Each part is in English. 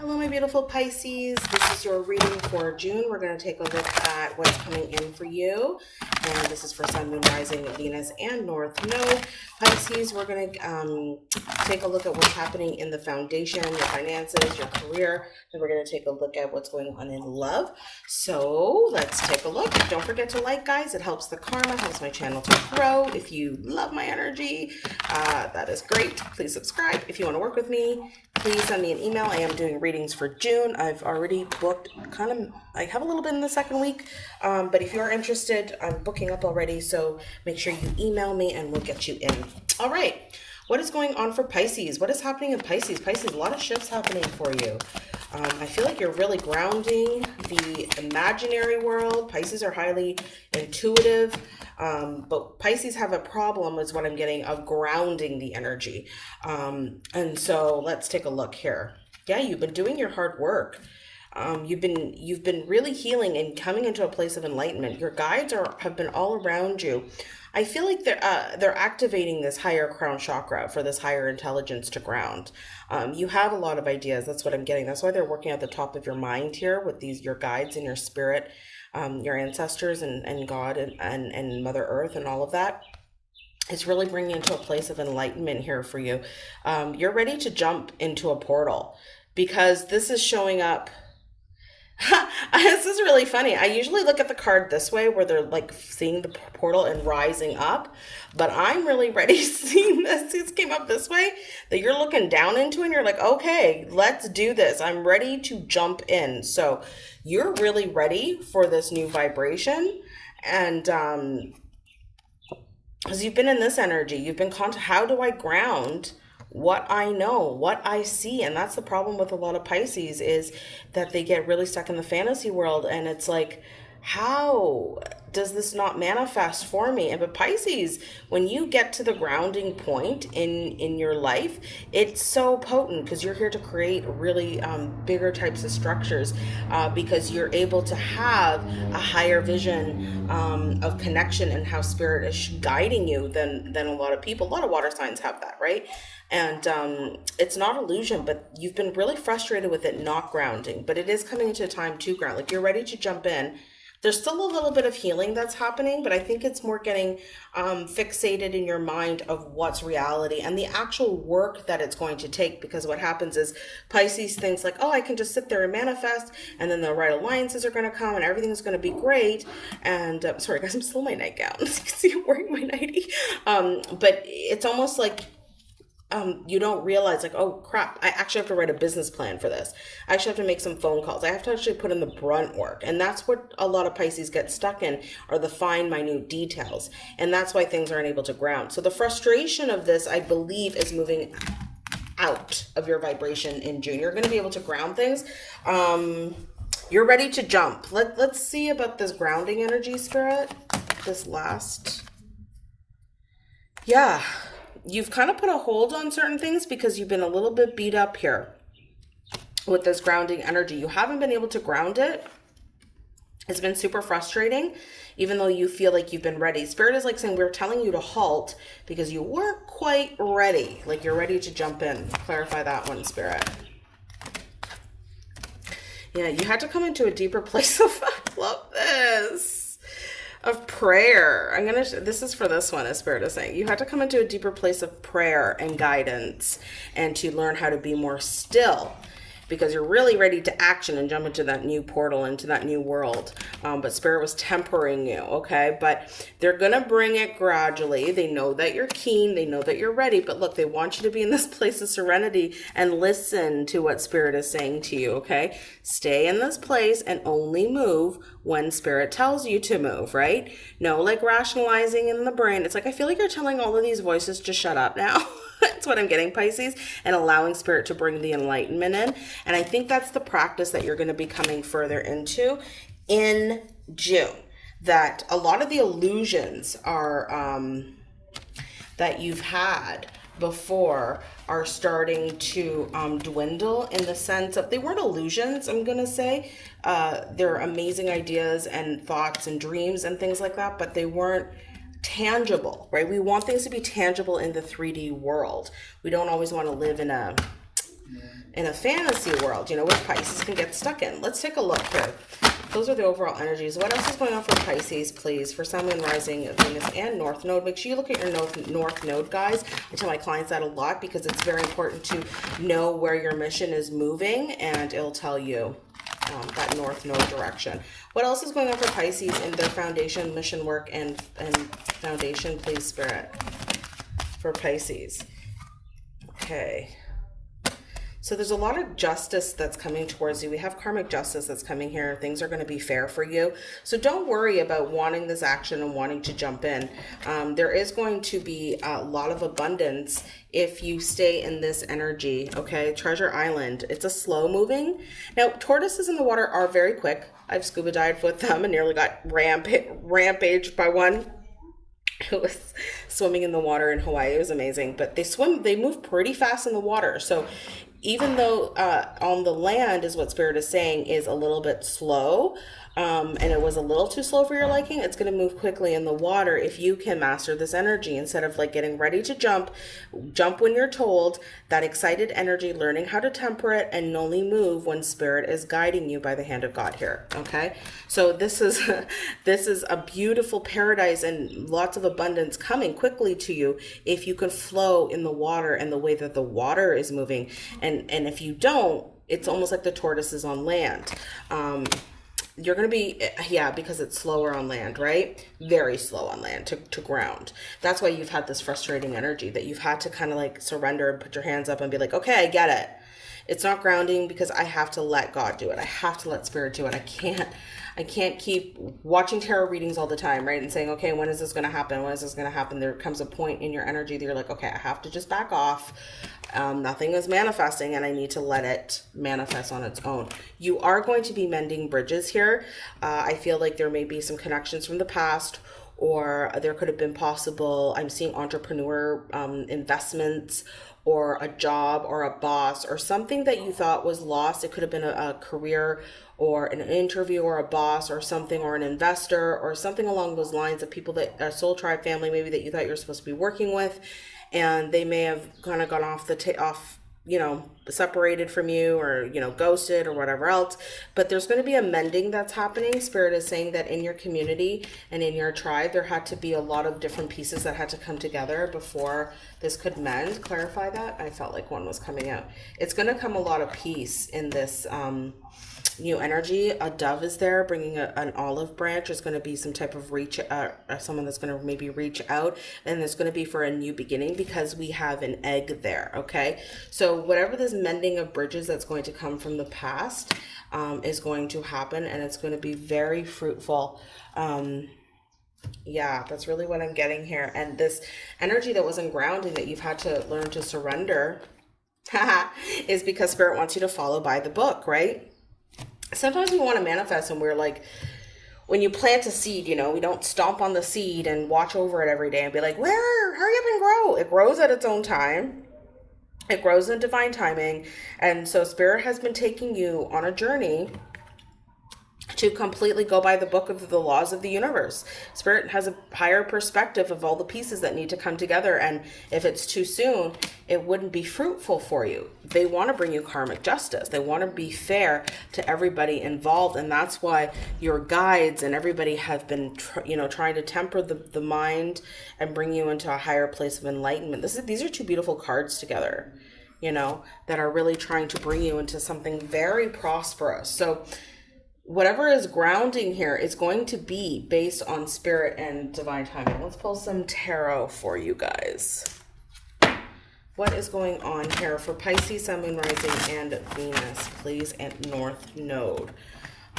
Hello, my beautiful Pisces. This is your reading for June. We're going to take a look at what's coming in for you. And this is for Sun, Moon, Rising, Venus, and North Node. Pisces, we're going to um, take a look at what's happening in the foundation, your finances, your career. And we're going to take a look at what's going on in love. So let's take a look. Don't forget to like, guys. It helps the karma, helps my channel to grow. If you love my energy, uh, that is great. Please subscribe. If you want to work with me, please send me an email. I am doing readings for June. I've already booked kind of, I have a little bit in the second week, um, but if you're interested, I'm booking up already. So make sure you email me and we'll get you in. All right. What is going on for Pisces? What is happening in Pisces? Pisces, a lot of shifts happening for you. Um, I feel like you're really grounding the imaginary world. Pisces are highly intuitive. Um, but Pisces have a problem is what I'm getting of grounding the energy. Um, and so let's take a look here. Yeah, you've been doing your hard work. Um, you've been you've been really healing and coming into a place of enlightenment. Your guides are have been all around you. I feel like they're uh, they're activating this higher crown chakra for this higher intelligence to ground. Um, you have a lot of ideas. That's what I'm getting. That's why they're working at the top of your mind here with these your guides and your spirit um, your ancestors and, and God and, and, and Mother Earth and all of that. It's really bringing into a place of enlightenment here for you. Um, you're ready to jump into a portal because this is showing up this is really funny. I usually look at the card this way where they're like seeing the portal and rising up, but I'm really ready seeing this. This came up this way that you're looking down into and you're like, okay, let's do this. I'm ready to jump in. So you're really ready for this new vibration. And, um, because you've been in this energy, you've been how do I ground what I know, what I see. And that's the problem with a lot of Pisces is that they get really stuck in the fantasy world and it's like, how does this not manifest for me? And but pisces when you get to the grounding point in in your life it's so potent because you're here to create really um, bigger types of structures uh, because you're able to have a higher vision um, of connection and how spirit is guiding you than than a lot of people. A lot of water signs have that right? And um, it's not illusion but you've been really frustrated with it not grounding. But it is coming into time to ground. Like you're ready to jump in there's still a little bit of healing that's happening, but I think it's more getting um, fixated in your mind of what's reality and the actual work that it's going to take. Because what happens is Pisces thinks like, oh, I can just sit there and manifest, and then the right alliances are going to come, and everything's going to be great. And uh, sorry, guys, I'm still in my nightgown. you can see I'm wearing my nightie. Um, but it's almost like um, you don't realize like, oh crap, I actually have to write a business plan for this. I actually have to make some phone calls. I have to actually put in the brunt work. And that's what a lot of Pisces get stuck in are the fine, minute details. And that's why things aren't able to ground. So the frustration of this, I believe, is moving out of your vibration in June. You're going to be able to ground things. Um, you're ready to jump. Let, let's see about this grounding energy spirit. This last. Yeah you've kind of put a hold on certain things because you've been a little bit beat up here with this grounding energy. You haven't been able to ground it. It's been super frustrating, even though you feel like you've been ready. Spirit is like saying, we're telling you to halt because you weren't quite ready. Like you're ready to jump in. Clarify that one, Spirit. Yeah, you had to come into a deeper place of, I love this of prayer. I'm going to, this is for this one, as Spirit is saying. You have to come into a deeper place of prayer and guidance and to learn how to be more still because you're really ready to action and jump into that new portal, into that new world. Um, but Spirit was tempering you, okay? But they're going to bring it gradually. They know that you're keen. They know that you're ready. But look, they want you to be in this place of serenity and listen to what Spirit is saying to you, okay? Stay in this place and only move when Spirit tells you to move, right? No, like rationalizing in the brain. It's like, I feel like you're telling all of these voices to shut up now. that's what I'm getting, Pisces, and allowing spirit to bring the enlightenment in. And I think that's the practice that you're going to be coming further into in June. That a lot of the illusions are um, that you've had before are starting to um, dwindle in the sense of they weren't illusions, I'm going to say. Uh, they're amazing ideas and thoughts and dreams and things like that, but they weren't tangible, right? We want things to be tangible in the 3D world. We don't always want to live in a in a fantasy world, you know, where Pisces can get stuck in. Let's take a look here. Those are the overall energies. What else is going on for Pisces, please? For Sun, Moon, Rising, Venus, and North Node. Make sure you look at your North, North Node, guys. I tell my clients that a lot because it's very important to know where your mission is moving, and it'll tell you um, that North Node direction. What else is going on for Pisces in their foundation, mission work, and, and foundation, please, Spirit, for Pisces? Okay. So there's a lot of justice that's coming towards you. We have karmic justice that's coming here. Things are going to be fair for you. So don't worry about wanting this action and wanting to jump in. Um, there is going to be a lot of abundance if you stay in this energy. Okay, Treasure Island. It's a slow moving. Now, tortoises in the water are very quick. I've scuba dived with them and nearly got ramp rampaged by one who was swimming in the water in Hawaii. It was amazing. But they swim, they move pretty fast in the water. So even though uh, on the land is what spirit is saying is a little bit slow um, and it was a little too slow for your liking, it's going to move quickly in the water if you can master this energy instead of like getting ready to jump, jump when you're told, that excited energy, learning how to temper it and only move when spirit is guiding you by the hand of God here. Okay. So this is, this is a beautiful paradise and lots of abundance coming quickly to you if you can flow in the water and the way that the water is moving. And, and if you don't, it's almost like the tortoise is on land. Um, you're going to be yeah because it's slower on land right? Very slow on land to, to ground. That's why you've had this frustrating energy that you've had to kind of like surrender and put your hands up and be like okay i get it it's not grounding because i have to let god do it i have to let spirit do it i can't I can't keep watching tarot readings all the time, right? And saying, okay, when is this going to happen? When is this going to happen? There comes a point in your energy that you're like, okay, I have to just back off. Um, nothing is manifesting and I need to let it manifest on its own. You are going to be mending bridges here. Uh, I feel like there may be some connections from the past or there could have been possible, I'm seeing entrepreneur um, investments or a job or a boss or something that you thought was lost. It could have been a, a career or an interview or a boss or something or an investor or something along those lines of people that a soul tribe family maybe that you thought you were supposed to be working with and they may have kind of gone off the ta- off you know separated from you or you know ghosted or whatever else. But there's going to be a mending that's happening. Spirit is saying that in your community and in your tribe there had to be a lot of different pieces that had to come together before this could mend. Clarify that? I felt like one was coming out. It's going to come a lot of peace in this um new energy. A dove is there bringing a, an olive branch. There's going to be some type of reach, uh, uh someone that's going to maybe reach out and it's going to be for a new beginning because we have an egg there. Okay. So whatever this mending of bridges that's going to come from the past um, is going to happen and it's going to be very fruitful. Um, yeah, that's really what I'm getting here. And this energy that wasn't grounding that you've had to learn to surrender is because spirit wants you to follow by the book, right? Sometimes we want to manifest and we're like when you plant a seed, you know, we don't stomp on the seed and watch over it every day and be like, where, hurry up and grow. It grows at its own time. It grows in divine timing. And so spirit has been taking you on a journey to completely go by the book of the laws of the universe. Spirit has a higher perspective of all the pieces that need to come together. And if it's too soon, it wouldn't be fruitful for you. They want to bring you karmic justice. They want to be fair to everybody involved. And that's why your guides and everybody have been, you know, trying to temper the, the mind and bring you into a higher place of enlightenment. This is, these are two beautiful cards together, you know, that are really trying to bring you into something very prosperous. So whatever is grounding here is going to be based on spirit and divine timing. Let's pull some tarot for you guys. What is going on here for Pisces, Sun, Moon, Rising, and Venus, please, and North Node?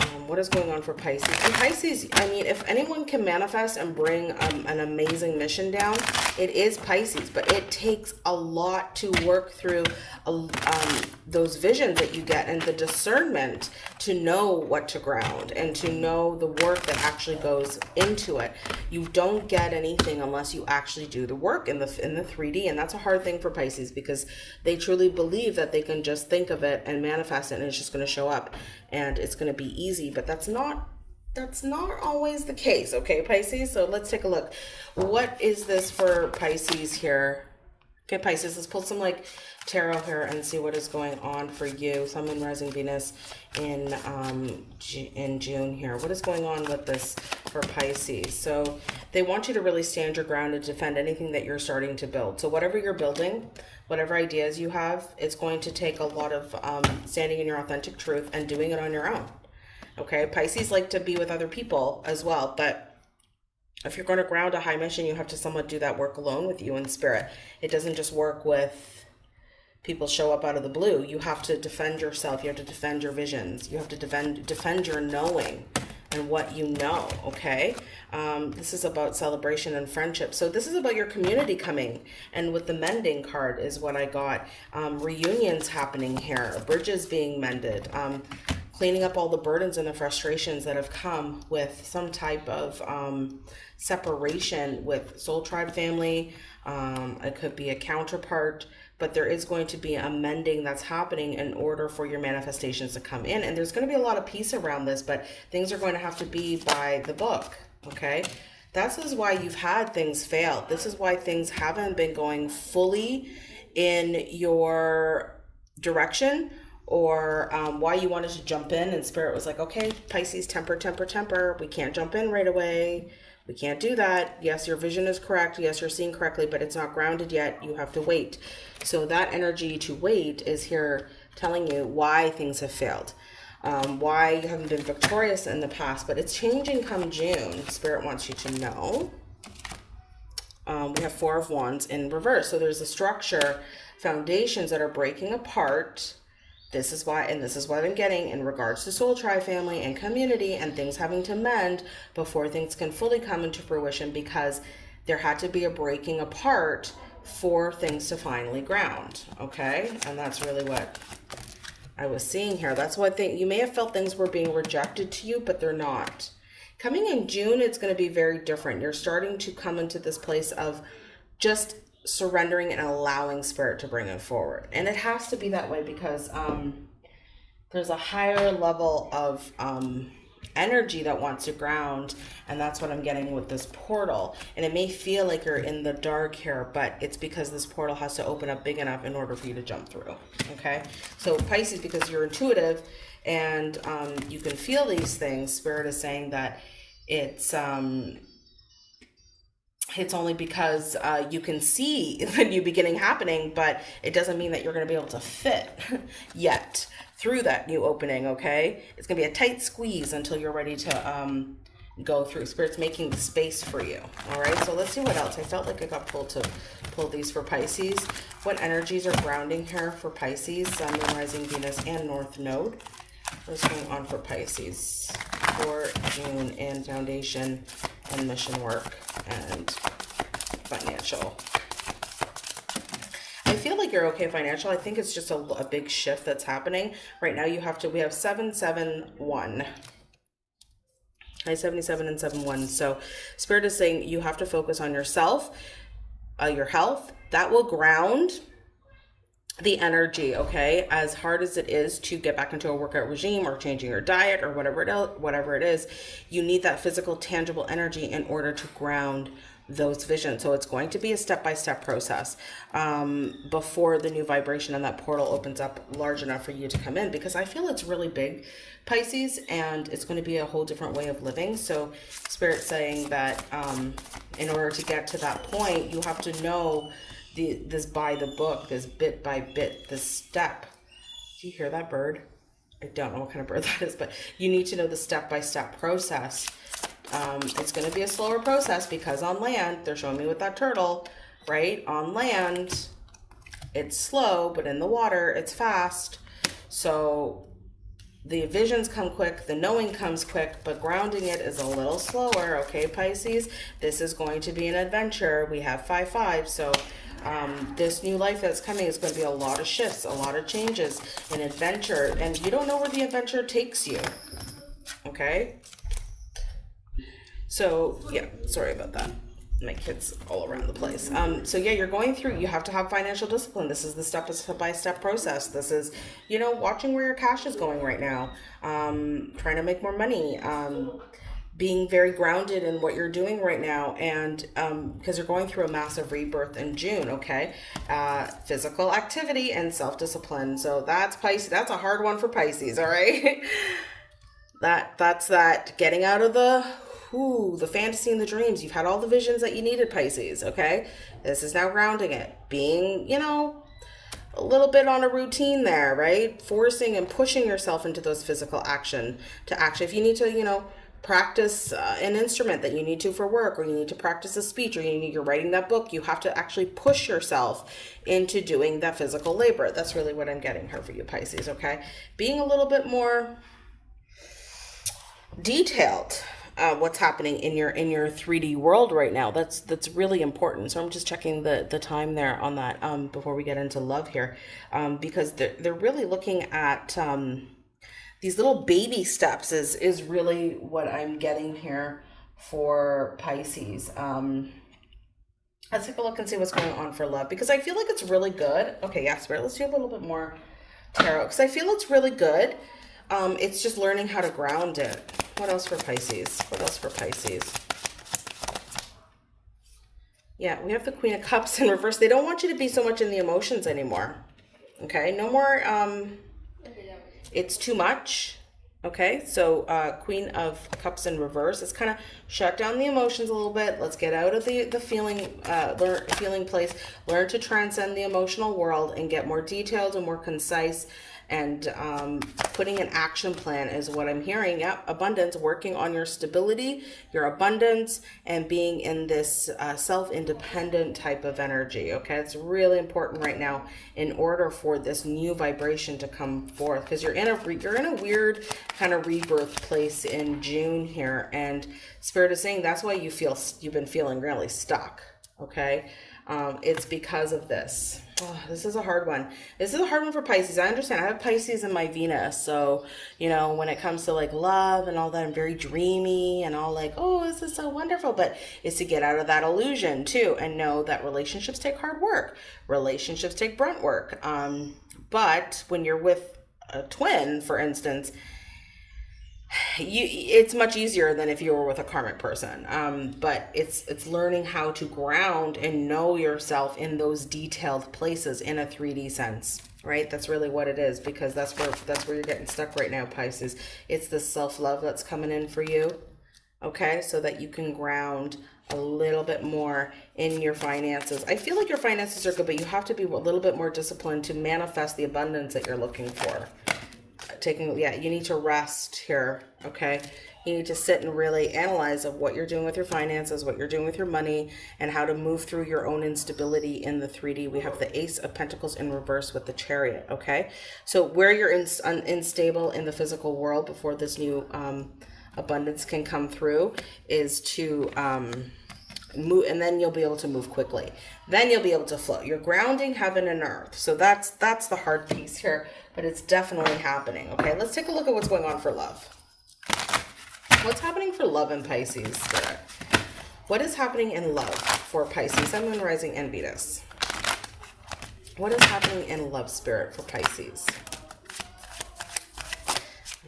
Um, what is going on for Pisces? And Pisces, I mean, if anyone can manifest and bring um, an amazing mission down, it is Pisces. But it takes a lot to work through um, those visions that you get and the discernment to know what to ground and to know the work that actually goes into it. You don't get anything unless you actually do the work in the in the 3D, and that's a hard thing for Pisces because they truly believe that they can just think of it and manifest it, and it's just going to show up and it's going to be easy, but that's not that's not always the case, okay, Pisces? So let's take a look. What is this for Pisces here? Okay, Pisces, let's pull some like tarot here and see what is going on for you. Sun, Moon, Rising, Venus in um in June here. What is going on with this for Pisces? So they want you to really stand your ground and defend anything that you're starting to build. So whatever you're building, whatever ideas you have, it's going to take a lot of um, standing in your authentic truth and doing it on your own. Okay, Pisces like to be with other people as well, but if you're going to ground a high mission, you have to somewhat do that work alone with you in spirit. It doesn't just work with people show up out of the blue. You have to defend yourself. You have to defend your visions. You have to defend defend your knowing and what you know. Okay, um, this is about celebration and friendship. So this is about your community coming. And with the mending card is what I got. Um, reunions happening here. Bridges being mended. Um, cleaning up all the burdens and the frustrations that have come with some type of um, separation with soul tribe family. Um, it could be a counterpart, but there is going to be a mending that's happening in order for your manifestations to come in. And there's going to be a lot of peace around this, but things are going to have to be by the book. Okay. This is why you've had things fail. This is why things haven't been going fully in your direction or um, why you wanted to jump in and spirit was like okay pisces temper temper temper we can't jump in right away we can't do that. Yes your vision is correct. Yes you're seeing correctly but it's not grounded yet. You have to wait. So that energy to wait is here telling you why things have failed um, why you haven't been victorious in the past but it's changing come june. Spirit wants you to know. Um, we have four of wands in reverse. So there's a structure foundations that are breaking apart this is why, and this is what I'm getting in regards to Soul Tribe family and community and things having to mend before things can fully come into fruition because there had to be a breaking apart for things to finally ground. Okay. And that's really what I was seeing here. That's what thing you may have felt things were being rejected to you, but they're not. Coming in June, it's going to be very different. You're starting to come into this place of just surrendering and allowing spirit to bring it forward. And it has to be that way because um, there's a higher level of um, energy that wants to ground. And that's what I'm getting with this portal. And it may feel like you're in the dark here, but it's because this portal has to open up big enough in order for you to jump through. Okay. So Pisces, because you're intuitive and um, you can feel these things, spirit is saying that it's, um, it's only because uh, you can see the new beginning happening, but it doesn't mean that you're going to be able to fit yet through that new opening, okay? It's going to be a tight squeeze until you're ready to um, go through. Spirit's making the space for you, all right? So let's see what else. I felt like I got pulled to pull these for Pisces. What energies are grounding here for Pisces, Sun, Moon, Rising, Venus, and North Node? What's going on for Pisces for June and foundation and mission work and financial. I feel like you're okay financial. I think it's just a, a big shift that's happening. Right now you have to, we have 771. Hi, 77 and 71. So Spirit is saying you have to focus on yourself, uh, your health. That will ground the energy, okay? As hard as it is to get back into a workout regime or changing your diet or whatever it, whatever it is, you need that physical, tangible energy in order to ground those visions. So it's going to be a step-by-step -step process um, before the new vibration and that portal opens up large enough for you to come in because I feel it's really big, Pisces, and it's going to be a whole different way of living. So Spirit saying that um, in order to get to that point, you have to know the this by the book, this bit by bit, this step. Do you hear that bird? I don't know what kind of bird that is, but you need to know the step-by-step -step process. Um, it's going to be a slower process because on land, they're showing me with that turtle, right? On land, it's slow, but in the water, it's fast. So the visions come quick, the knowing comes quick, but grounding it is a little slower, okay, Pisces? This is going to be an adventure. We have 5-5, so um, this new life that's coming is going to be a lot of shifts, a lot of changes, an adventure, and you don't know where the adventure takes you. Okay? So, yeah, sorry about that. My kids all around the place. Um, so yeah, you're going through, you have to have financial discipline. This is the step-by-step -step process. This is, you know, watching where your cash is going right now, um, trying to make more money, um, being very grounded in what you're doing right now and um, because you're going through a massive rebirth in june okay? Uh, physical activity and self-discipline. So that's pisces that's a hard one for pisces all right? That that's that getting out of the ooh, the fantasy and the dreams. You've had all the visions that you needed pisces okay? This is now grounding it. Being you know a little bit on a routine there right? Forcing and pushing yourself into those physical action to action. If you need to you know practice uh, an instrument that you need to for work or you need to practice a speech or you need you're writing that book you have to actually push yourself into doing that physical labor. That's really what i'm getting here for you pisces okay? Being a little bit more detailed uh, what's happening in your in your 3d world right now. That's that's really important. So i'm just checking the the time there on that um before we get into love here um because they're, they're really looking at um these little baby steps is is really what I'm getting here for Pisces. Um, let's take a look and see what's going on for love because I feel like it's really good. Okay, yeah, Spirit, let's do a little bit more tarot because I feel it's really good. Um, it's just learning how to ground it. What else for Pisces? What else for Pisces? Yeah, we have the Queen of Cups in reverse. They don't want you to be so much in the emotions anymore. Okay, no more um, it's too much. Okay, so uh, Queen of Cups in reverse. Let's kind of shut down the emotions a little bit. Let's get out of the the feeling uh, learn feeling place. Learn to transcend the emotional world and get more detailed and more concise and um, putting an action plan is what I'm hearing. Yep, abundance, working on your stability, your abundance, and being in this uh, self-independent type of energy. Okay, it's really important right now in order for this new vibration to come forth because you're in a you're in a weird kind of rebirth place in June here, and Spirit is saying that's why you feel you've been feeling really stuck. Okay, um, it's because of this Oh, this is a hard one. This is a hard one for Pisces. I understand. I have Pisces in my Venus. So, you know, when it comes to like love and all that, I'm very dreamy and all like, oh, this is so wonderful. But it's to get out of that illusion too and know that relationships take hard work. Relationships take brunt work. Um, but when you're with a twin, for instance, you it's much easier than if you were with a karmic person. Um, but it's it's learning how to ground and know yourself in those detailed places in a 3d sense right? That's really what it is because that's where that's where you're getting stuck right now pisces. It's the self-love that's coming in for you okay? So that you can ground a little bit more in your finances. I feel like your finances are good but you have to be a little bit more disciplined to manifest the abundance that you're looking for taking, yeah, you need to rest here, okay? You need to sit and really analyze of what you're doing with your finances, what you're doing with your money, and how to move through your own instability in the 3D. We have the Ace of Pentacles in reverse with the Chariot, okay? So where you're in, un, unstable in the physical world before this new um, abundance can come through is to... Um, move and then you'll be able to move quickly then you'll be able to flow you're grounding heaven and earth so that's that's the hard piece here but it's definitely happening. Okay, let's take a look at what's going on for love. What's happening for love in Pisces, Spirit? What is happening in love for Pisces, Sun, Moon, Rising, and Venus? What is happening in love, Spirit, for Pisces?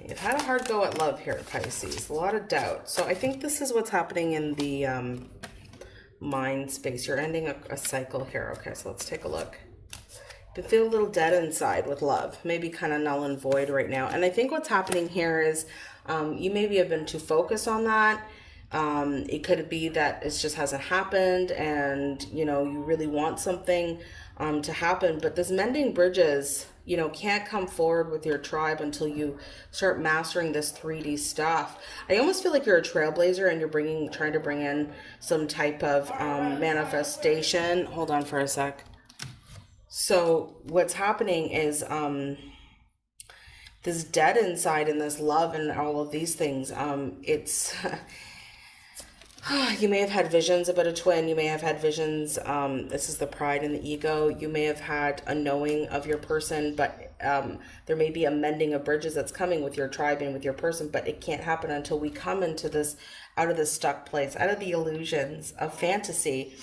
You've had a hard go at love here, Pisces. A lot of doubt. So I think this is what's happening in the um, mind space. You're ending a, a cycle here. Okay, so let's take a look feel a little dead inside with love, maybe kind of null and void right now. And I think what's happening here is um, you maybe have been too focused on that. Um, it could be that it just hasn't happened and, you know, you really want something um, to happen. But this mending bridges, you know, can't come forward with your tribe until you start mastering this 3D stuff. I almost feel like you're a trailblazer and you're bringing, trying to bring in some type of um, manifestation. Hold on for a sec. So what's happening is um, this dead inside and this love and all of these things. Um, it's you may have had visions about a twin. You may have had visions. Um, this is the pride and the ego. You may have had a knowing of your person, but um, there may be a mending of bridges that's coming with your tribe and with your person, but it can't happen until we come into this out of this stuck place, out of the illusions of fantasy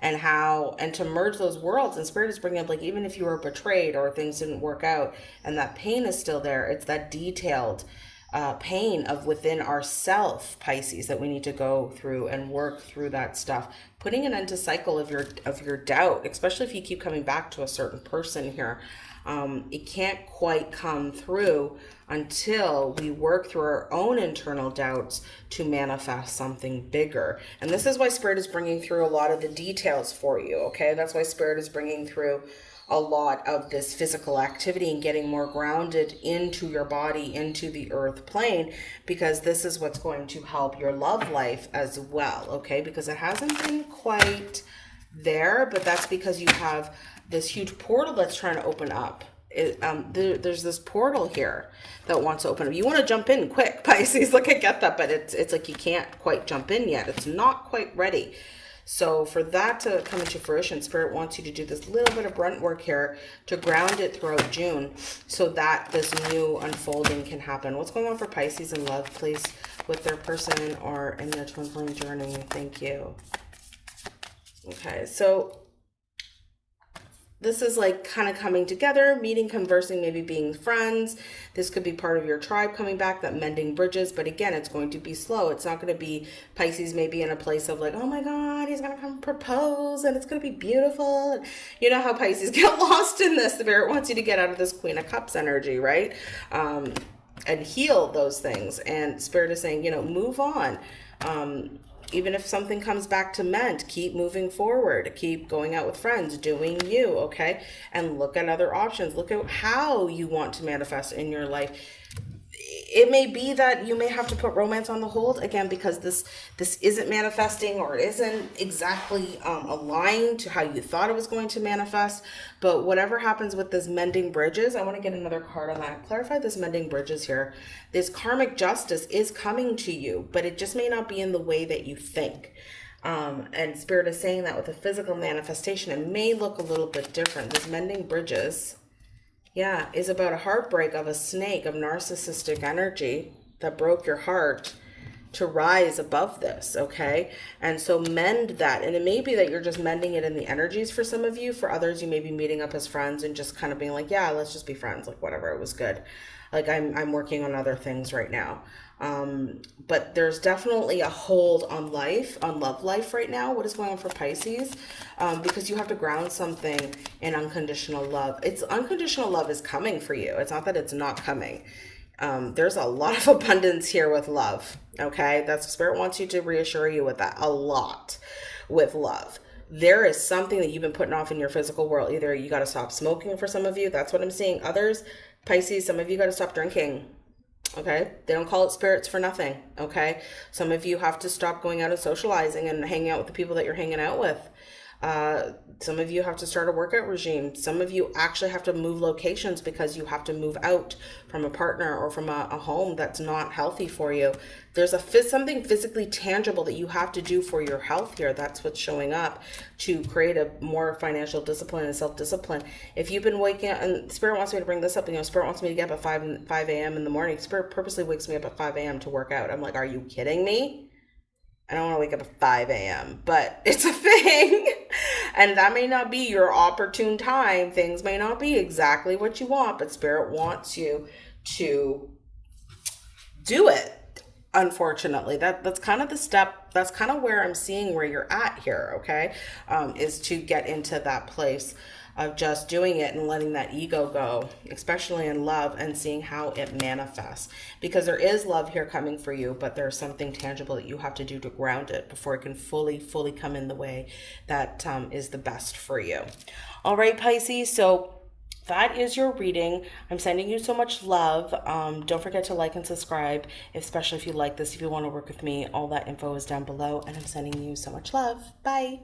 and how and to merge those worlds and spirit is bringing up like even if you were betrayed or things didn't work out and that pain is still there it's that detailed uh, pain of within ourself pisces that we need to go through and work through that stuff. Putting an end to cycle of your of your doubt especially if you keep coming back to a certain person here um, it can't quite come through until we work through our own internal doubts to manifest something bigger. And this is why spirit is bringing through a lot of the details for you okay? That's why spirit is bringing through a lot of this physical activity and getting more grounded into your body, into the earth plane, because this is what's going to help your love life as well, okay? Because it hasn't been quite there, but that's because you have this huge portal that's trying to open up. It, um, there, there's this portal here that wants to open up. You want to jump in quick, Pisces. Like I get that, but it's it's like you can't quite jump in yet. It's not quite ready. So for that to come into fruition, Spirit wants you to do this little bit of brunt work here to ground it throughout June so that this new unfolding can happen. What's going on for Pisces in love, please, with their person or in their twin flame journey? Thank you. Okay, so this is like kind of coming together, meeting, conversing, maybe being friends. This could be part of your tribe coming back, that mending bridges. But again, it's going to be slow. It's not going to be Pisces maybe in a place of like, oh my God, he's going to come propose and it's going to be beautiful. You know how Pisces get lost in this. The Spirit wants you to get out of this Queen of Cups energy, right? Um, and heal those things. And Spirit is saying, you know, move on. Um, even if something comes back to mend, keep moving forward, keep going out with friends, doing you, okay? And look at other options. Look at how you want to manifest in your life it may be that you may have to put romance on the hold again because this this isn't manifesting or it isn't exactly um, aligned to how you thought it was going to manifest. But whatever happens with this mending bridges i want to get another card on that. Clarify this mending bridges here. This karmic justice is coming to you but it just may not be in the way that you think. Um, and spirit is saying that with a physical manifestation it may look a little bit different. This mending bridges yeah, is about a heartbreak of a snake of narcissistic energy that broke your heart to rise above this, okay? And so mend that. And it may be that you're just mending it in the energies for some of you. For others, you may be meeting up as friends and just kind of being like, yeah, let's just be friends, like whatever, it was good. Like I'm I'm working on other things right now. Um, but there's definitely a hold on life, on love life right now. What is going on for Pisces? Um, because you have to ground something in unconditional love. It's unconditional love is coming for you. It's not that it's not coming. Um, there's a lot of abundance here with love. Okay. That's spirit wants you to reassure you with that a lot with love there is something that you've been putting off in your physical world. Either you got to stop smoking for some of you. That's what I'm seeing. Others, Pisces, some of you got to stop drinking okay? They don't call it spirits for nothing okay? Some of you have to stop going out and socializing and hanging out with the people that you're hanging out with uh, some of you have to start a workout regime. Some of you actually have to move locations because you have to move out from a partner or from a, a home that's not healthy for you. There's a something physically tangible that you have to do for your health here. That's what's showing up to create a more financial discipline and self-discipline. If you've been waking up, and Spirit wants me to bring this up, you know, Spirit wants me to get up at 5, 5 a.m. in the morning. Spirit purposely wakes me up at 5 a.m. to work out. I'm like, are you kidding me? I don't want to wake up at 5 a.m., but it's a thing. And that may not be your opportune time. Things may not be exactly what you want, but Spirit wants you to do it. Unfortunately, that that's kind of the step. That's kind of where I'm seeing where you're at here. Okay, um, is to get into that place of just doing it and letting that ego go, especially in love and seeing how it manifests. Because there is love here coming for you, but there's something tangible that you have to do to ground it before it can fully, fully come in the way that um, is the best for you. All right, Pisces. So that is your reading. I'm sending you so much love. Um, don't forget to like and subscribe, especially if you like this, if you want to work with me. All that info is down below, and I'm sending you so much love. Bye.